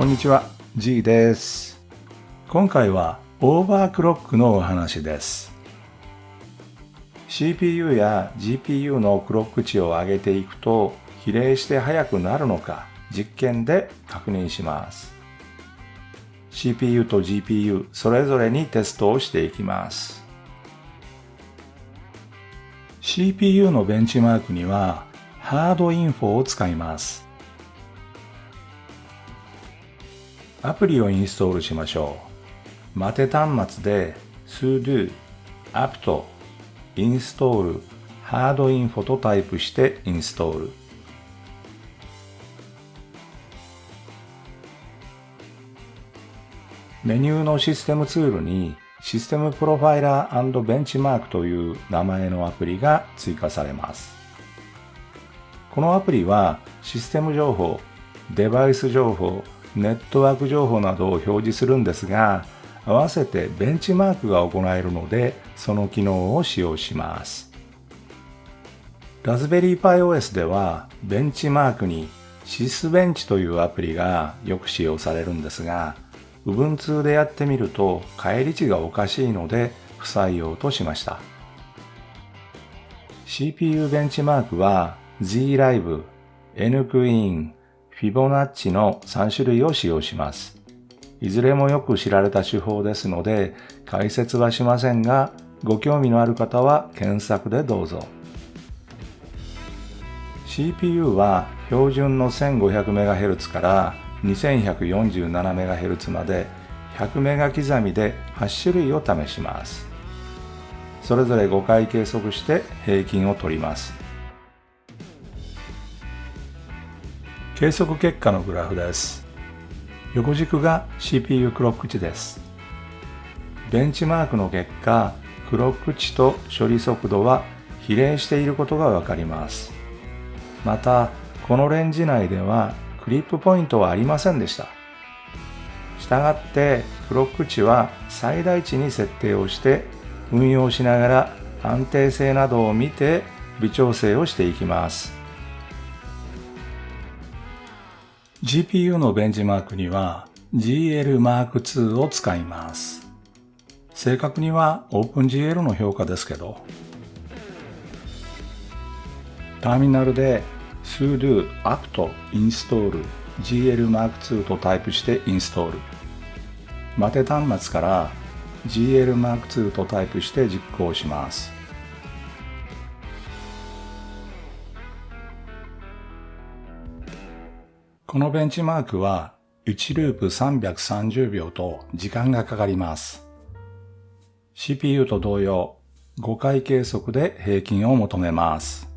こんにちは、G です。今回はオーバークロックのお話です。CPU や GPU のクロック値を上げていくと比例して速くなるのか実験で確認します。CPU と GPU それぞれにテストをしていきます。CPU のベンチマークにはハードインフォを使います。アプリをインストールしましょう。待て端末で sudo apt install hard info とタイプしてインストール。メニューのシステムツールにシステムプロファイラーベンチマークという名前のアプリが追加されます。このアプリはシステム情報、デバイス情報、ネットワーク情報などを表示するんですが、合わせてベンチマークが行えるので、その機能を使用します。ラズベリーパイ OS では、ベンチマークにシスベンチというアプリがよく使用されるんですが、Ubuntu でやってみると返り値がおかしいので不採用としました。CPU ベンチマークは ZLive、NQueen、Fibonacci の3種類を使用します。いずれもよく知られた手法ですので解説はしませんが、ご興味のある方は検索でどうぞ。CPU は標準の 1500MHz から 2147MHz まで100メガ刻みで8種類を試します。それぞれ5回計測して平均を取ります。計測結果のグラフです。横軸が CPU クロック値です。ベンチマークの結果、クロック値と処理速度は比例していることがわかります。また、このレンジ内ではクリップポイントはありませんでした。したがって、クロック値は最大値に設定をして運用しながら安定性などを見て微調整をしていきます。GPU のベンチマークには GL Mark II を使います。正確には OpenGL の評価ですけど。ターミナルで sudo apt install GL Mark II とタイプしてインストール。待て端末から GL Mark II とタイプして実行します。このベンチマークは1ループ330秒と時間がかかります。CPU と同様5回計測で平均を求めます。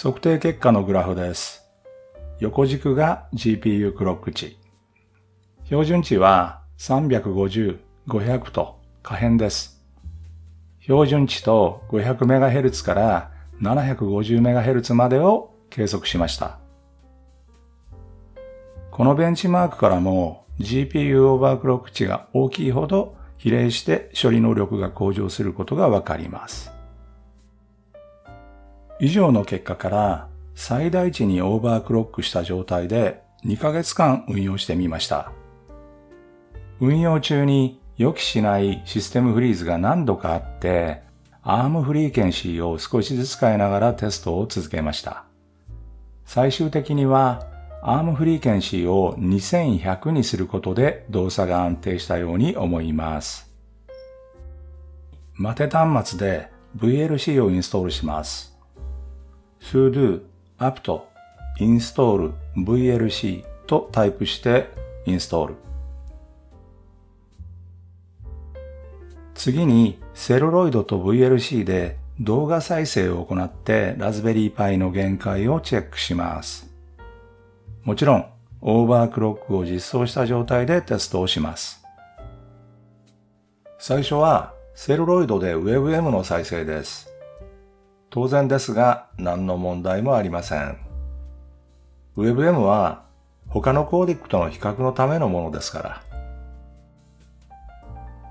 測定結果のグラフです。横軸が GPU クロック値。標準値は350、500と可変です。標準値と 500MHz から 750MHz までを計測しました。このベンチマークからも GPU オーバークロック値が大きいほど比例して処理能力が向上することがわかります。以上の結果から最大値にオーバークロックした状態で2ヶ月間運用してみました。運用中に予期しないシステムフリーズが何度かあって、ARM フリーケンシーを少しずつ変えながらテストを続けました。最終的には ARM フリーケンシーを2100にすることで動作が安定したように思います。待て端末で VLC をインストールします。Sudo apt install VLC とタイプしてインストール。次にセルロイドと VLC で動画再生を行ってラズベリーパイの限界をチェックします。もちろん、オーバークロックを実装した状態でテストをします。最初はセルロイドで WebM の再生です。当然ですが何の問題もありません。WebM は他のコーディックとの比較のためのものですから。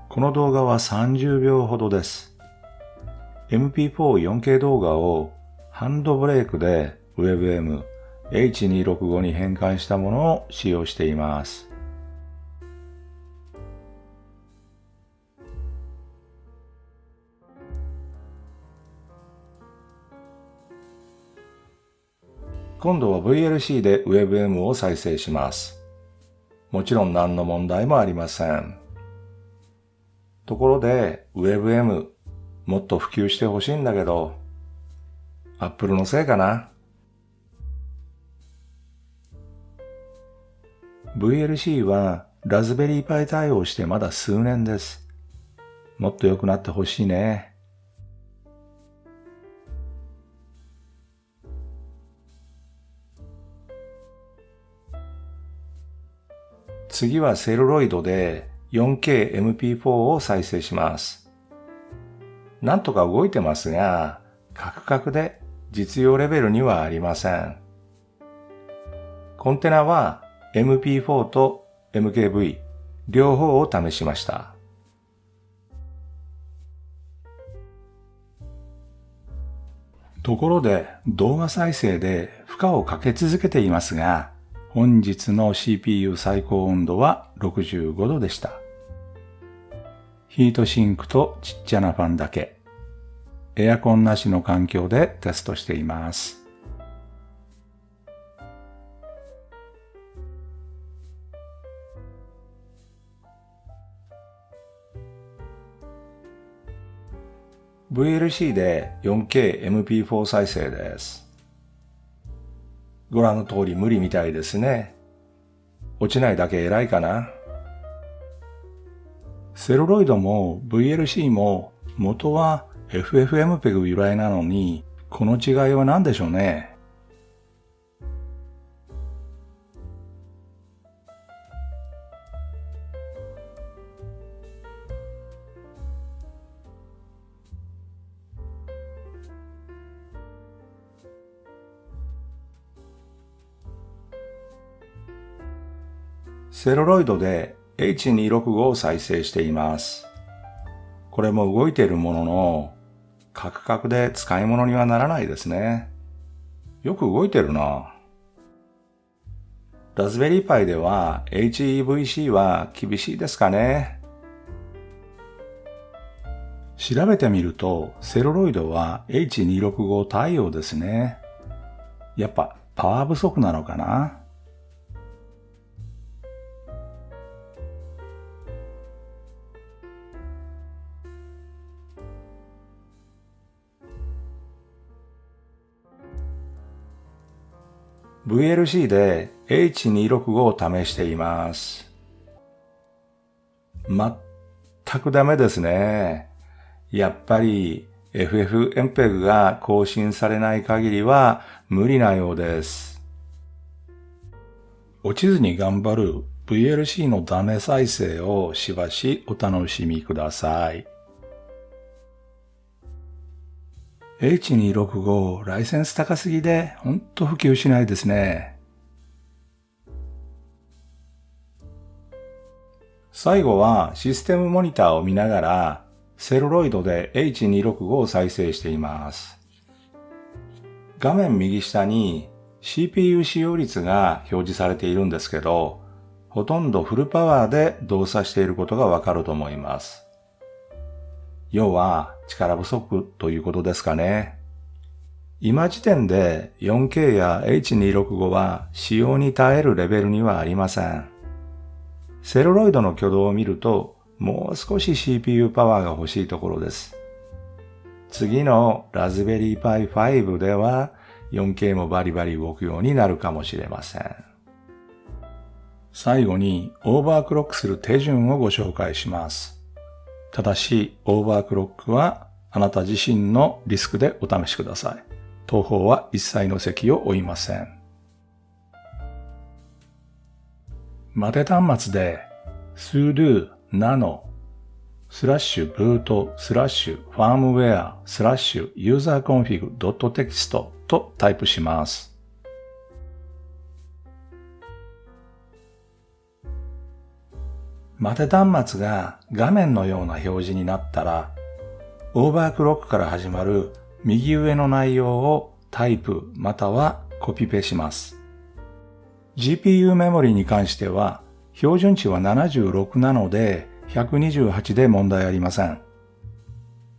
この動画は30秒ほどです。MP4-4K 動画をハンドブレイクで WebM H265 に変換したものを使用しています。今度は VLC で WebM を再生します。もちろん何の問題もありません。ところで WebM もっと普及してほしいんだけど、Apple のせいかな？VLC はラズベリーパイ対応してまだ数年です。もっと良くなってほしいね。次はセルロイドで 4KMP4 を再生します。なんとか動いてますが、カクカクで実用レベルにはありません。コンテナは MP4 と MKV 両方を試しました。ところで動画再生で負荷をかけ続けていますが、本日の CPU 最高温度は65度でした。ヒートシンクとちっちゃなファンだけ。エアコンなしの環境でテストしています。VLC で 4K MP4 再生です。ご覧の通り無理みたいですね。落ちないだけ偉いかな。セルロイドも VLC も元は FFmpeg 由来なのに、この違いは何でしょうね。セロロイドで H265 を再生しています。これも動いているものの、カクカクで使い物にはならないですね。よく動いてるな。ラズベリーパイでは HEVC は厳しいですかね。調べてみると、セロロイドは H265 対応ですね。やっぱパワー不足なのかな VLC で H265 を試しています。全くダメですね。やっぱり FFmpeg が更新されない限りは無理なようです。落ちずに頑張る VLC のダメ再生をしばしお楽しみください。H265 ライセンス高すぎでほんと普及しないですね。最後はシステムモニターを見ながらセルロイドで H265 を再生しています。画面右下に CPU 使用率が表示されているんですけど、ほとんどフルパワーで動作していることがわかると思います。要は力不足ということですかね。今時点で 4K や H265 は使用に耐えるレベルにはありません。セルロイドの挙動を見るともう少し CPU パワーが欲しいところです。次のラズベリーパイ5では 4K もバリバリ動くようになるかもしれません。最後にオーバークロックする手順をご紹介します。ただし、オーバークロックはあなた自身のリスクでお試しください。東方は一切の席を負いません。待て端末で sudo nano slash boot slash firmware slash user config dot text とタイプします。待て端末が画面のような表示になったら、オーバークロックから始まる右上の内容をタイプまたはコピペします。GPU メモリに関しては標準値は76なので128で問題ありません。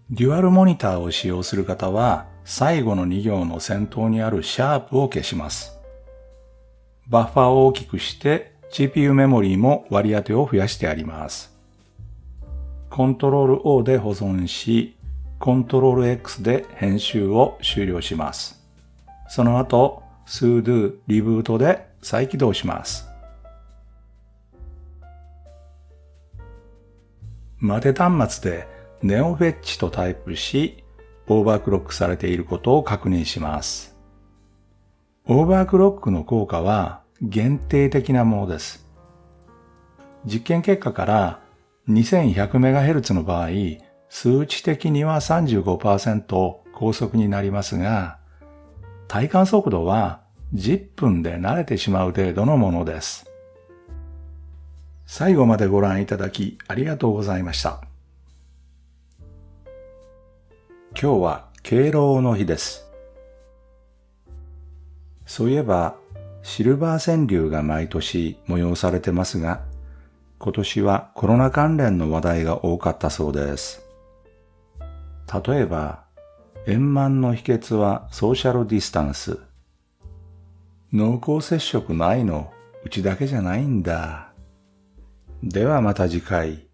デュアルモニターを使用する方は最後の2行の先頭にあるシャープを消します。バッファを大きくして GPU メモリーも割り当てを増やしてあります。コントロール O で保存し、コントロール X で編集を終了します。その後、sudo リブートで再起動します。待て端末で neofetch とタイプし、オーバークロックされていることを確認します。オーバークロックの効果は限定的なものです。実験結果から 2100MHz の場合、数値的には35%高速になりますが、体感速度は10分で慣れてしまう程度のものです。最後までご覧いただきありがとうございました。今日は敬老の日です。そういえば、シルバー川柳が毎年催されてますが、今年はコロナ関連の話題が多かったそうです。例えば、円満の秘訣はソーシャルディスタンス。濃厚接触ないの、うちだけじゃないんだ。ではまた次回。